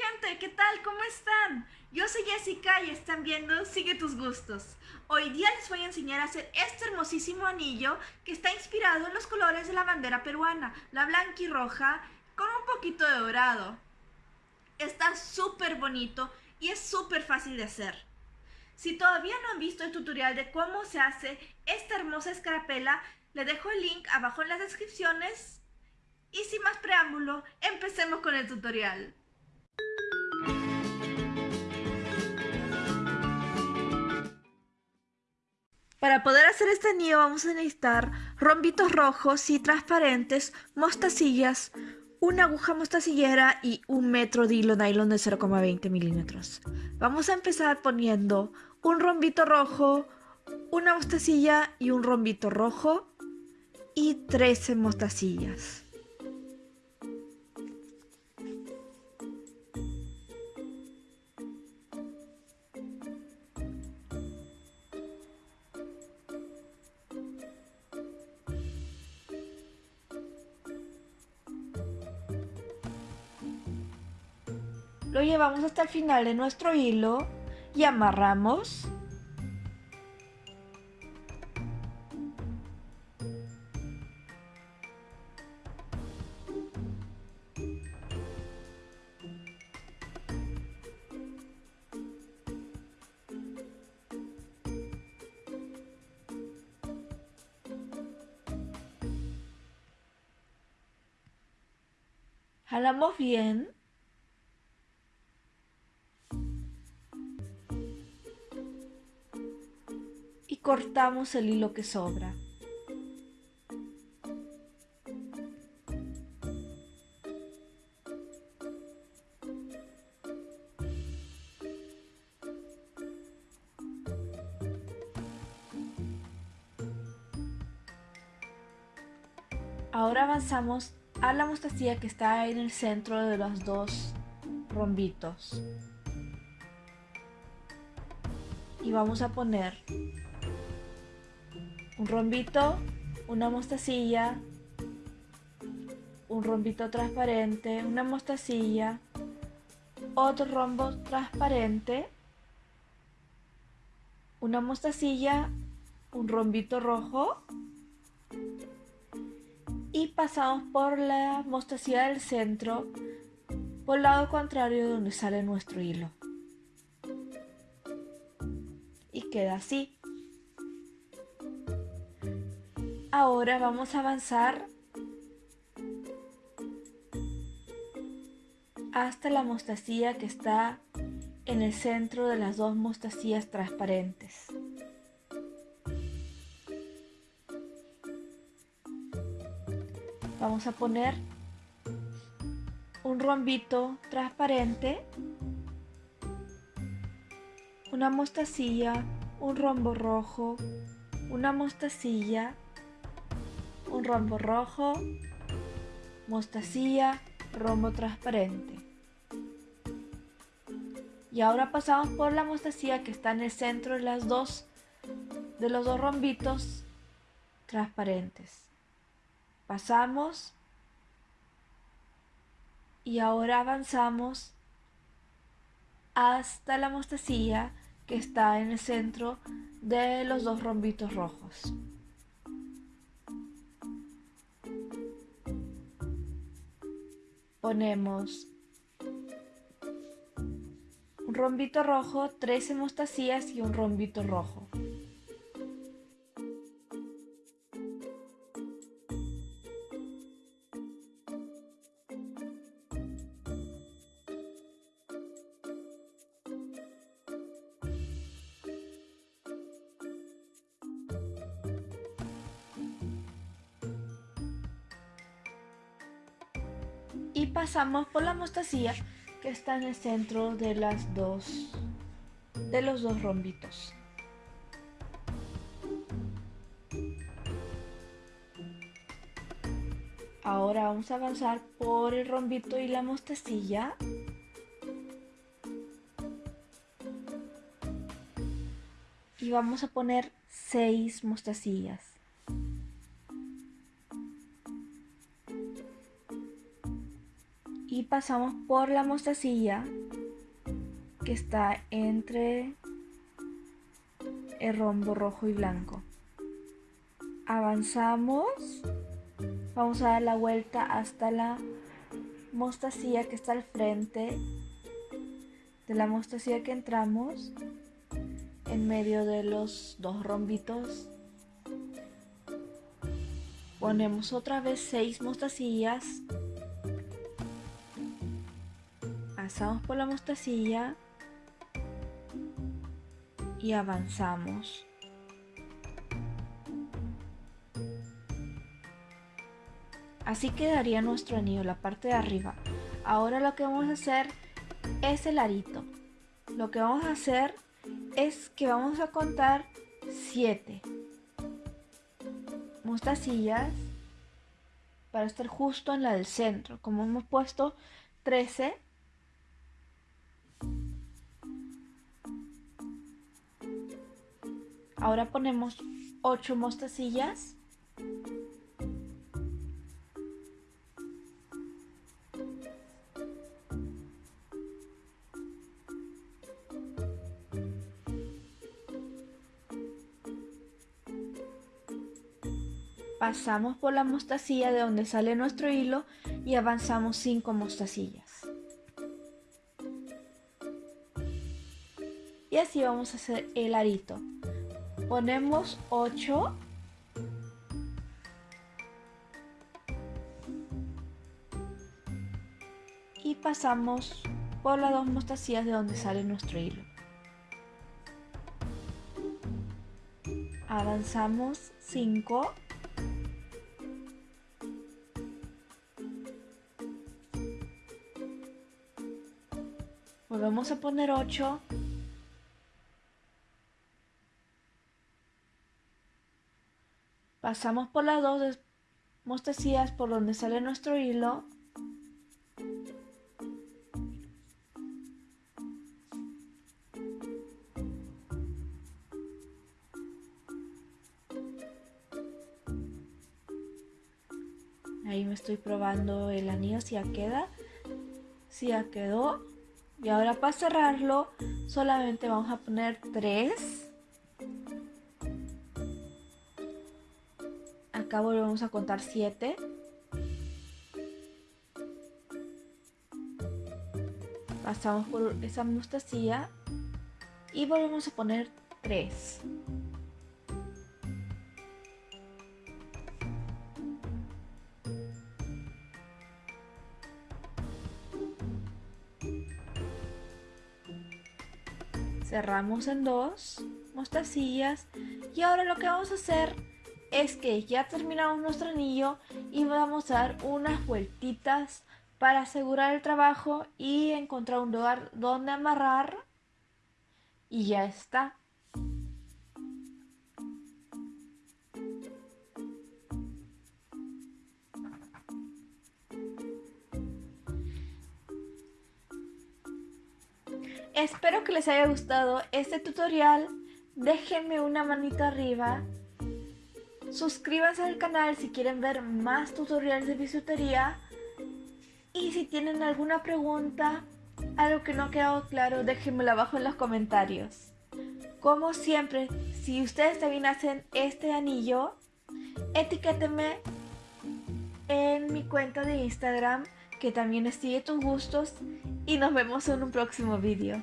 gente, ¿qué tal? ¿Cómo están? Yo soy Jessica y están viendo Sigue tus gustos. Hoy día les voy a enseñar a hacer este hermosísimo anillo que está inspirado en los colores de la bandera peruana, la blanca y roja, con un poquito de dorado. Está súper bonito y es súper fácil de hacer. Si todavía no han visto el tutorial de cómo se hace esta hermosa escarapela, le dejo el link abajo en las descripciones. Y sin más preámbulo, empecemos con el tutorial. Para poder hacer este anillo vamos a necesitar rombitos rojos y transparentes, mostacillas, una aguja mostacillera y un metro de hilo nylon de 0,20 milímetros. Vamos a empezar poniendo un rombito rojo, una mostacilla y un rombito rojo y 13 mostacillas. Lo llevamos hasta el final de nuestro hilo y amarramos. Jalamos bien cortamos el hilo que sobra. Ahora avanzamos a la mostacilla que está en el centro de los dos rombitos. Y vamos a poner un rombito, una mostacilla, un rombito transparente, una mostacilla, otro rombo transparente, una mostacilla, un rombito rojo. Y pasamos por la mostacilla del centro por el lado contrario de donde sale nuestro hilo. Y queda así Ahora vamos a avanzar hasta la mostacilla que está en el centro de las dos mostacillas transparentes. Vamos a poner un rombito transparente, una mostacilla, un rombo rojo, una mostacilla, un rombo rojo, mostacilla, rombo transparente. Y ahora pasamos por la mostacilla que está en el centro de las dos de los dos rombitos transparentes. Pasamos y ahora avanzamos hasta la mostacilla que está en el centro de los dos rombitos rojos. Ponemos un rombito rojo, 13 mostacillas y un rombito rojo. Y pasamos por la mostacilla que está en el centro de las dos de los dos rombitos. Ahora vamos a avanzar por el rombito y la mostacilla. Y vamos a poner seis mostacillas pasamos por la mostacilla que está entre el rombo rojo y blanco. Avanzamos, vamos a dar la vuelta hasta la mostacilla que está al frente de la mostacilla que entramos en medio de los dos rombitos ponemos otra vez seis mostacillas pasamos por la mostacilla y avanzamos. Así quedaría nuestro anillo la parte de arriba. Ahora lo que vamos a hacer es el arito. Lo que vamos a hacer es que vamos a contar 7 mostacillas para estar justo en la del centro. Como hemos puesto 13, ahora ponemos 8 mostacillas. pasamos por la mostacilla de donde sale nuestro hilo y avanzamos 5 mostacillas. Y así vamos a hacer el arito. Ponemos 8 y pasamos por las dos mostacillas de donde sale nuestro hilo. Avanzamos 5 Volvemos a poner 8. Pasamos por las dos mostacillas por donde sale nuestro hilo. Ahí me estoy probando el anillo si ya queda. Si ya quedó. Y ahora para cerrarlo solamente vamos a poner 3. Acá volvemos a contar 7. Pasamos por esa mostacilla y volvemos a poner 3. cerramos en dos mostacillas y ahora lo que vamos a hacer es que ya terminamos nuestro anillo y vamos a dar unas vueltitas para asegurar el trabajo y encontrar un lugar donde amarrar y ya está Espero que les haya gustado este tutorial. Déjenme una manita arriba. Suscríbanse al canal si quieren ver más tutoriales de bisutería. Y si tienen alguna pregunta, algo que no ha quedado claro, déjenmelo abajo en los comentarios. Como siempre, si ustedes también hacen este anillo, etiquétenme en mi cuenta de Instagram que también sigue tus gustos y nos vemos en un próximo vídeo.